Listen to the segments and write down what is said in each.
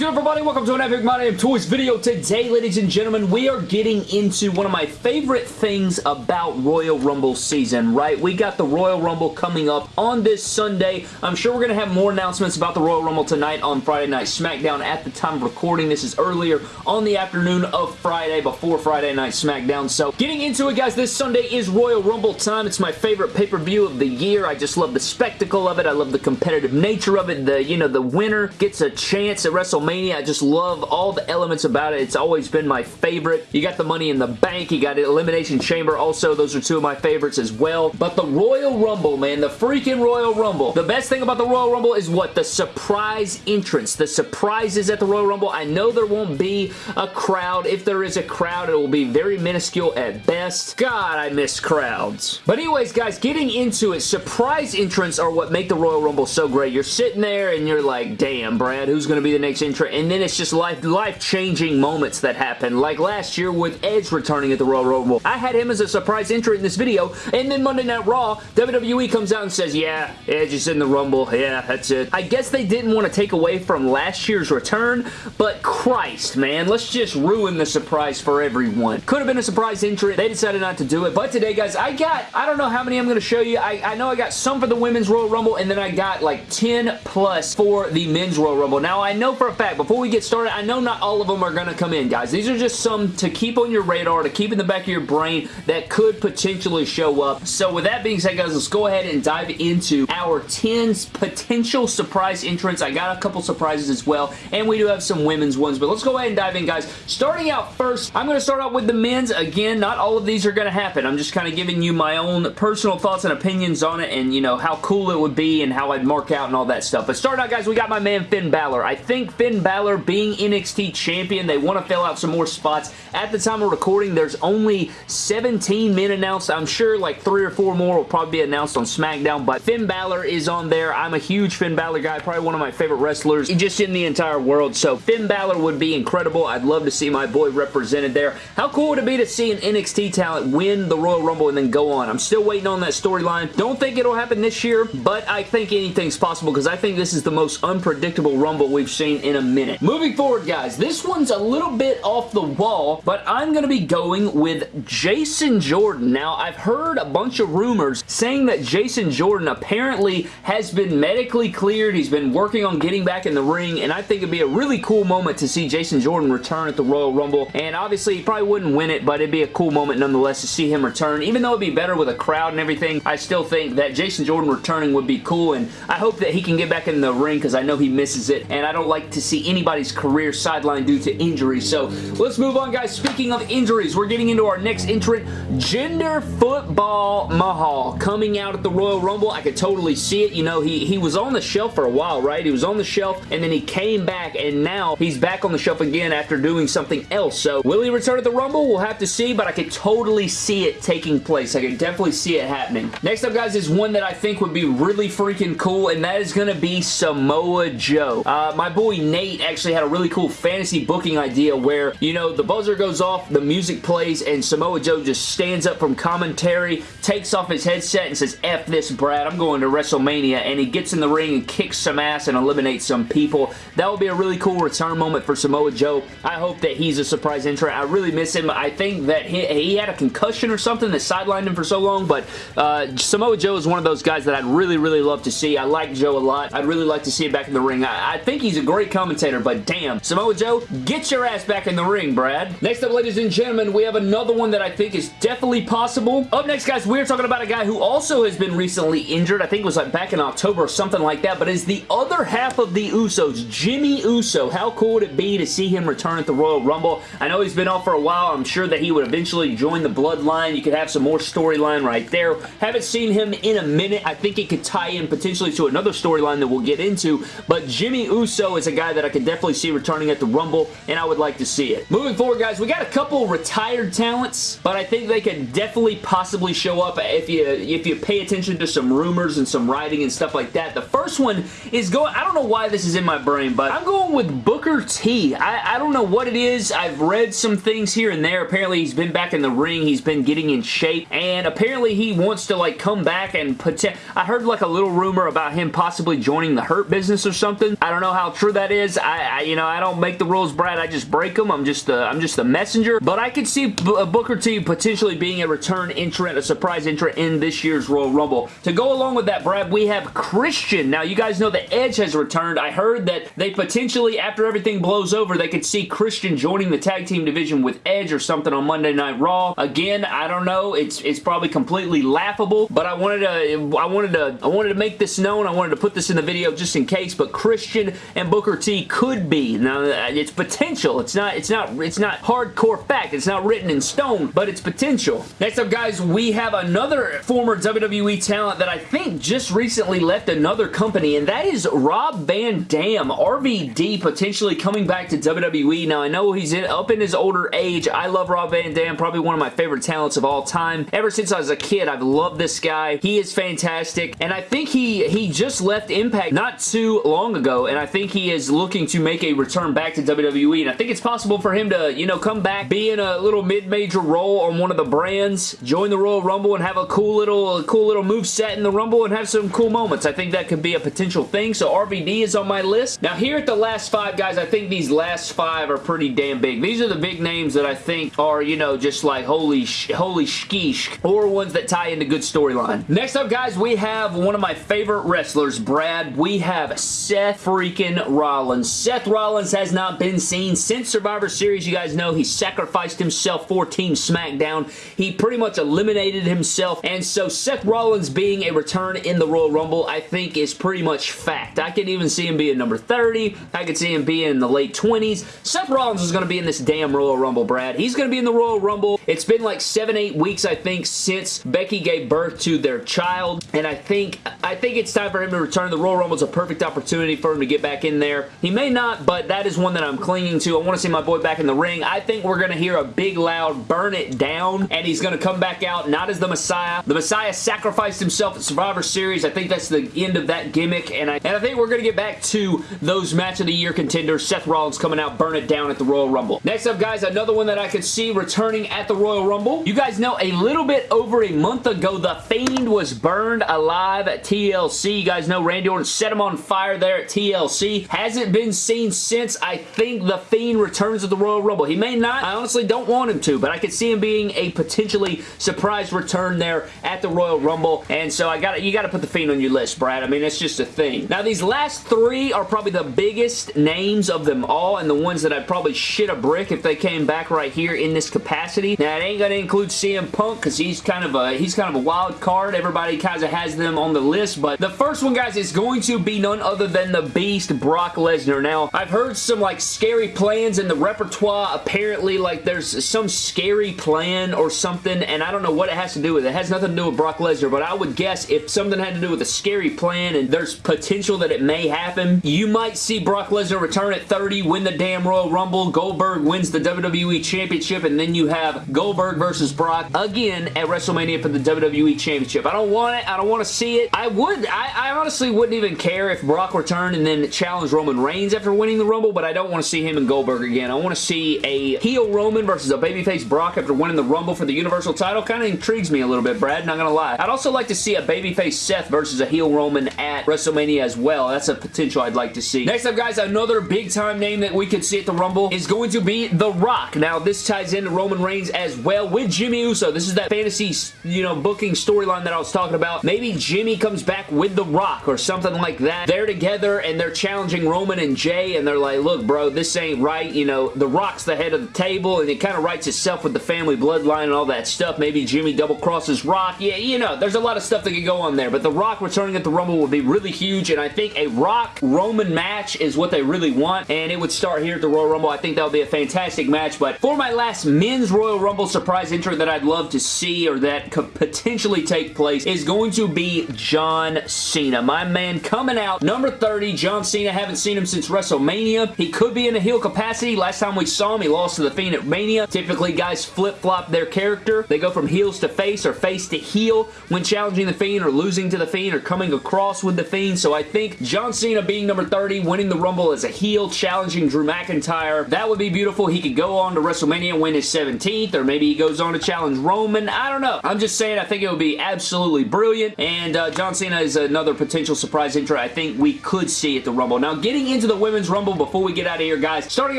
good, everybody? Welcome to an Epic My Damn Toys video. Today, ladies and gentlemen, we are getting into one of my favorite things about Royal Rumble season, right? We got the Royal Rumble coming up on this Sunday. I'm sure we're going to have more announcements about the Royal Rumble tonight on Friday Night SmackDown at the time of recording. This is earlier on the afternoon of Friday before Friday Night SmackDown. So, getting into it, guys, this Sunday is Royal Rumble time. It's my favorite pay-per-view of the year. I just love the spectacle of it. I love the competitive nature of it. The, you know, the winner gets a chance at WrestleMania. I just love all the elements about it. It's always been my favorite. You got the Money in the Bank. You got Elimination Chamber. Also, those are two of my favorites as well. But the Royal Rumble, man, the freaking Royal Rumble. The best thing about the Royal Rumble is what? The surprise entrance. The surprises at the Royal Rumble. I know there won't be a crowd. If there is a crowd, it will be very minuscule at best. God, I miss crowds. But anyways, guys, getting into it, surprise entrants are what make the Royal Rumble so great. You're sitting there and you're like, damn, Brad, who's going to be the next entrant? And then it's just life, life-changing moments that happen. Like last year with Edge returning at the Royal Rumble. I had him as a surprise entry in this video, and then Monday Night Raw, WWE comes out and says, yeah, Edge is in the Rumble. Yeah, that's it. I guess they didn't want to take away from last year's return, but Christ, man, let's just ruin the surprise for everyone. Could have been a surprise entry. They decided not to do it, but today, guys, I got, I don't know how many I'm going to show you. I, I know I got some for the Women's Royal Rumble, and then I got like 10 plus for the Men's Royal Rumble. Now, I know for a fact, before we get started, I know not all of them are going to come in, guys. These are just some to keep on your radar, to keep in the back of your brain that could potentially show up. So with that being said, guys, let's go ahead and dive into our 10 potential surprise entrants. I got a couple surprises as well, and we do have some women's ones, but let's go ahead and dive in, guys. Starting out first, I'm going to start out with the men's. Again, not all of these are going to happen. I'm just kind of giving you my own personal thoughts and opinions on it and, you know, how cool it would be and how I'd mark out and all that stuff. But starting out, guys, we got my man Finn Balor. I think Finn Balor being NXT champion, they want to fill out some more spots. At the time of recording, there's only 17 men announced. I'm sure like three or four more will probably be announced on SmackDown, but Finn Balor is on there. I'm a huge Finn Balor guy, probably one of my favorite wrestlers just in the entire world, so Finn Balor would be incredible. I'd love to see my boy represented there. How cool would it be to see an NXT talent win the Royal Rumble and then go on? I'm still waiting on that storyline. Don't think it'll happen this year, but I think anything's possible because I think this is the most unpredictable Rumble we've seen in a minute. Moving forward, guys, this one's a little bit off the wall, but I'm going to be going with Jason Jordan. Now, I've heard a bunch of rumors saying that Jason Jordan apparently has been medically cleared. He's been working on getting back in the ring, and I think it'd be a really cool moment to see Jason Jordan return at the Royal Rumble, and obviously he probably wouldn't win it, but it'd be a cool moment nonetheless to see him return. Even though it'd be better with a crowd and everything, I still think that Jason Jordan returning would be cool, and I hope that he can get back in the ring because I know he misses it, and I don't like to see anybody's career sidelined due to injury. So let's move on, guys. Speaking of injuries, we're getting into our next entrant, Jinder Football Mahal, coming out at the Royal Rumble. I could totally see it. You know, he, he was on the shelf for a while, right? He was on the shelf, and then he came back, and now he's back on the shelf again after doing something else. So will he return at the Rumble? We'll have to see, but I could totally see it taking place. I could definitely see it happening. Next up, guys, is one that I think would be really freaking cool, and that is going to be Samoa Joe. Uh, my boy Nate actually had a really cool fantasy booking idea where, you know, the buzzer goes off, the music plays, and Samoa Joe just stands up from commentary, takes off his headset, and says, F this, Brad, I'm going to WrestleMania, and he gets in the ring and kicks some ass and eliminates some people. That would be a really cool return moment for Samoa Joe. I hope that he's a surprise entrant. I really miss him. I think that he, he had a concussion or something that sidelined him for so long, but uh, Samoa Joe is one of those guys that I'd really, really love to see. I like Joe a lot. I'd really like to see him back in the ring. I, I think he's a great commentator, but damn, Samoa Joe, get your ass back in the ring, Brad. Next up, ladies and gentlemen, we have another one that I think is definitely possible. Up next, guys, we're talking about a guy who also has been recently injured. I think it was like back in October or something like that, but is the other half of the Usos, Jimmy Uso. How cool would it be to see him return at the Royal Rumble? I know he's been off for a while. I'm sure that he would eventually join the Bloodline. You could have some more storyline right there. Haven't seen him in a minute. I think it could tie in potentially to another storyline that we'll get into, but Jimmy Uso is a guy that I could definitely see returning at the Rumble, and I would like to see it. Moving forward, guys, we got a couple retired talents, but I think they could definitely possibly show up if you if you pay attention to some rumors and some writing and stuff like that. The first one is going, I don't know why this is in my brain, but I'm going with Booker T. I, I don't know what it is. I've read some things here and there. Apparently, he's been back in the ring. He's been getting in shape, and apparently he wants to like come back and put. I heard like a little rumor about him possibly joining the Hurt Business or something. I don't know how true that is, is. I, I, you know, I don't make the rules, Brad. I just break them. I'm just the, I'm just the messenger. But I could see B uh, Booker T potentially being a return entrant, a surprise entrant in this year's Royal Rumble. To go along with that, Brad, we have Christian. Now, you guys know that Edge has returned. I heard that they potentially, after everything blows over, they could see Christian joining the tag team division with Edge or something on Monday Night Raw. Again, I don't know. It's it's probably completely laughable, but I wanted to I wanted to I wanted to make this known. I wanted to put this in the video just in case. But Christian and Booker T could be now. Uh, it's potential. It's not. It's not. It's not hardcore fact. It's not written in stone, but it's potential. Next up, guys, we have another former WWE talent that I think just recently left another company, and that is Rob Van Dam. RVD potentially coming back to WWE. Now, I know he's in, up in his older age. I love Rob Van Dam. Probably one of my favorite talents of all time. Ever since I was a kid, I've loved this guy. He is fantastic, and I think he, he just left Impact not too long ago, and I think he is looking to make a return back to WWE, and I think it's possible for him to, you know, come back, be in a little mid-major role on one of the brands, join the Royal Rumble, and have a cool little, cool little move set in the Rumble, and have some cool moments. I think that could be a potential thing, so RVD is on my list. Now, here at the last five, guys, I think these last five are pretty damn big. These are the big names that I think are, you know, just like holy, sh holy sheesh, or ones that tie into good storyline. Next up, guys, we have one of my favorite wrestlers, Brad. We have Seth freaking Rollins. Seth Rollins has not been seen since Survivor Series. You guys know he sacrificed himself for Team SmackDown. He pretty much eliminated himself, and so Seth Rollins being a return in the Royal Rumble, I think is pretty much fact. I can even see him being number 30. I could see him being in the late 20s. Seth Rollins is going to be in this damn Royal Rumble, Brad. He's going to be in the Royal Rumble. It's been like seven, eight weeks, I think, since Becky gave birth to their child, and I think I think it's time for him to return. The Royal Rumble is a perfect opportunity for him to get back in there. He may not, but that is one that I'm clinging to. I want to see my boy back in the ring. I think we're going to hear a big, loud burn it down, and he's going to come back out not as the Messiah. The Messiah sacrificed himself at Survivor Series. I think that's the end of that gimmick, and I, and I think we're going to get back to those match of the year contenders. Seth Rollins coming out, burn it down at the Royal Rumble. Next up, guys, another one that I could see returning at the Royal Rumble. You guys know a little bit over a month ago, The Fiend was burned alive at TLC. You guys know Randy Orton set him on fire there at TLC. Hasn't been seen since. I think The Fiend returns at the Royal Rumble. He may not. I honestly don't want him to, but I could see him being a potentially surprise return there at the Royal Rumble, and so I got you got to put The Fiend on your list, Brad. I mean, it's just a thing. Now, these last three are probably the biggest names of them all, and the ones that I'd probably shit a brick if they came back right here in this capacity. Now, it ain't going to include CM Punk, because he's kind of a he's kind of a wild card. Everybody kind of has them on the list, but the first one, guys, is going to be none other than the Beast, Brock Lesnar. Now, I've heard some, like, scary plans in the repertoire. Apparently, like, there's some scary plan or something, and I don't know what it has to do with. It has nothing to do with Brock Lesnar, but I would guess if something had to do with a scary plan and there's potential that it may happen, you might see Brock Lesnar return at 30, win the damn Royal Rumble, Goldberg wins the WWE Championship, and then you have Goldberg versus Brock again at WrestleMania for the WWE Championship. I don't want it. I don't want to see it. I would. I, I honestly wouldn't even care if Brock returned and then challenged Roman Reigns after winning the Rumble, but I don't want to see him and Goldberg again. I want to see a heel Roman versus a babyface Brock after winning the Rumble for the Universal title. Kind of intrigues me a little bit, Brad. Not gonna lie. I'd also like to see a babyface Seth versus a heel Roman at WrestleMania as well. That's a potential I'd like to see. Next up, guys, another big-time name that we could see at the Rumble is going to be The Rock. Now, this ties into Roman Reigns as well with Jimmy Uso. This is that fantasy, you know, booking storyline that I was talking about. Maybe Jimmy comes back with The Rock or something like that. They're together and they're challenging Roman and Jey and they're like, look, bro, this ain't right. You know, The Rock's the head of the table and it kind of writes itself with the family bloodline and all that stuff. Maybe Jimmy double crosses Rock. Yeah, you know, there's a lot of stuff that could go on there, but The Rock returning at the Rumble would be really huge, and I think a Rock-Roman match is what they really want, and it would start here at the Royal Rumble. I think that would be a fantastic match, but for my last men's Royal Rumble surprise entrant that I'd love to see or that could potentially take place is going to be John Cena. My man coming out, number 30, John Cena. Haven't seen him since WrestleMania. He could be in a heel capacity. Last time we saw him, he lost to The Fiend at Mania. Typically, guys flip-flop their character. They go from heels to face or face to heel when challenging The Fiend or losing to The Fiend or coming across with The Fiend. So I think John Cena being number 30, winning the Rumble as a heel, challenging Drew McIntyre, that would be beautiful. He could go on to WrestleMania and win his 17th, or maybe he goes on to challenge Roman. I don't know. I'm just saying I think it would be absolutely brilliant, and uh, John Cena is another potential surprise entrant I think we could see at the Rumble. Now, getting into into the Women's Rumble before we get out of here, guys. Starting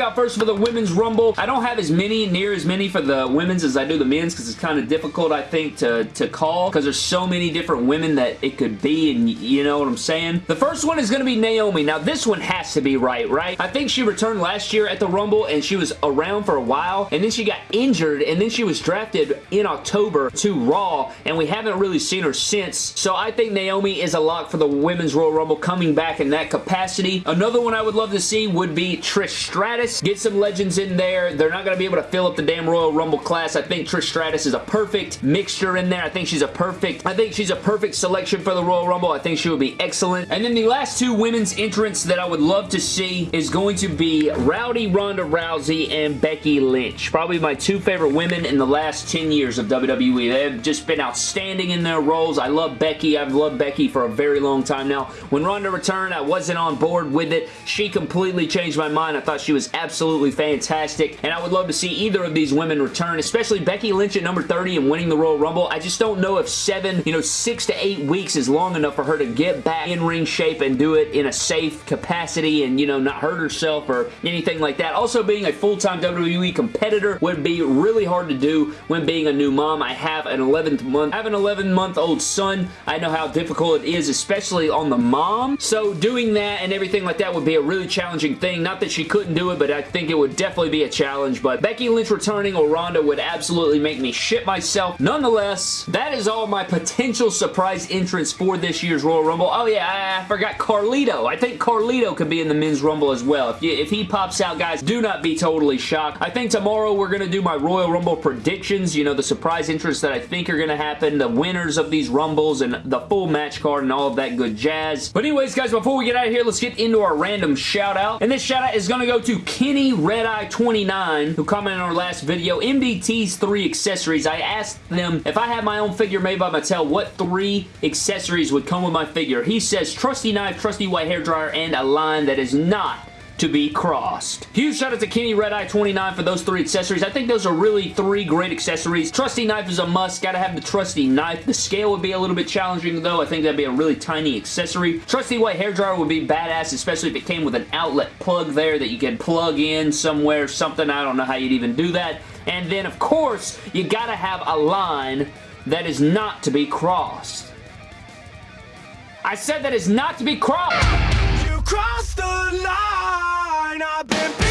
out first for the Women's Rumble, I don't have as many, near as many for the Women's as I do the Men's because it's kind of difficult, I think, to, to call because there's so many different women that it could be and you know what I'm saying? The first one is going to be Naomi. Now, this one has to be right, right? I think she returned last year at the Rumble and she was around for a while and then she got injured and then she was drafted in October to Raw and we haven't really seen her since. So I think Naomi is a lock for the Women's Royal Rumble coming back in that capacity. Another one I would love to see would be Trish Stratus. Get some legends in there. They're not going to be able to fill up the damn Royal Rumble class. I think Trish Stratus is a perfect mixture in there. I think she's a perfect, I think she's a perfect selection for the Royal Rumble. I think she would be excellent. And then the last two women's entrants that I would love to see is going to be Rowdy Ronda Rousey and Becky Lynch. Probably my two favorite women in the last 10 years of WWE. They've just been outstanding in their roles. I love Becky. I've loved Becky for a very long time now. When Ronda returned, I wasn't on board with it. She completely changed my mind. I thought she was absolutely fantastic, and I would love to see either of these women return, especially Becky Lynch at number 30 and winning the Royal Rumble. I just don't know if seven, you know, six to eight weeks is long enough for her to get back in ring shape and do it in a safe capacity and, you know, not hurt herself or anything like that. Also, being a full-time WWE competitor would be really hard to do when being a new mom. I have an 11th month, I have an 11 month old son. I know how difficult it is, especially on the mom. So doing that and everything like that would be a really challenging thing. Not that she couldn't do it, but I think it would definitely be a challenge. But Becky Lynch returning or Ronda would absolutely make me shit myself. Nonetheless, that is all my potential surprise entrance for this year's Royal Rumble. Oh yeah, I, I forgot Carlito. I think Carlito could be in the Men's Rumble as well. If, you, if he pops out, guys, do not be totally shocked. I think tomorrow we're going to do my Royal Rumble predictions. You know, the surprise entrance that I think are going to happen, the winners of these Rumbles, and the full match card and all of that good jazz. But anyways, guys, before we get out of here, let's get into our random shout out. And this shout out is going to go to Kenny Redeye29, who commented on our last video, MDT's three accessories. I asked them if I had my own figure made by Mattel, what three accessories would come with my figure. He says trusty knife, trusty white hair dryer, and a line that is not to be crossed. Huge shout out to Kenny Red Eye 29 for those three accessories. I think those are really three great accessories. Trusty knife is a must. Gotta have the trusty knife. The scale would be a little bit challenging though. I think that'd be a really tiny accessory. Trusty white hair dryer would be badass, especially if it came with an outlet plug there that you could plug in somewhere, something. I don't know how you'd even do that. And then, of course, you gotta have a line that is not to be crossed. I said that is not to be crossed. You crossed the line. I've been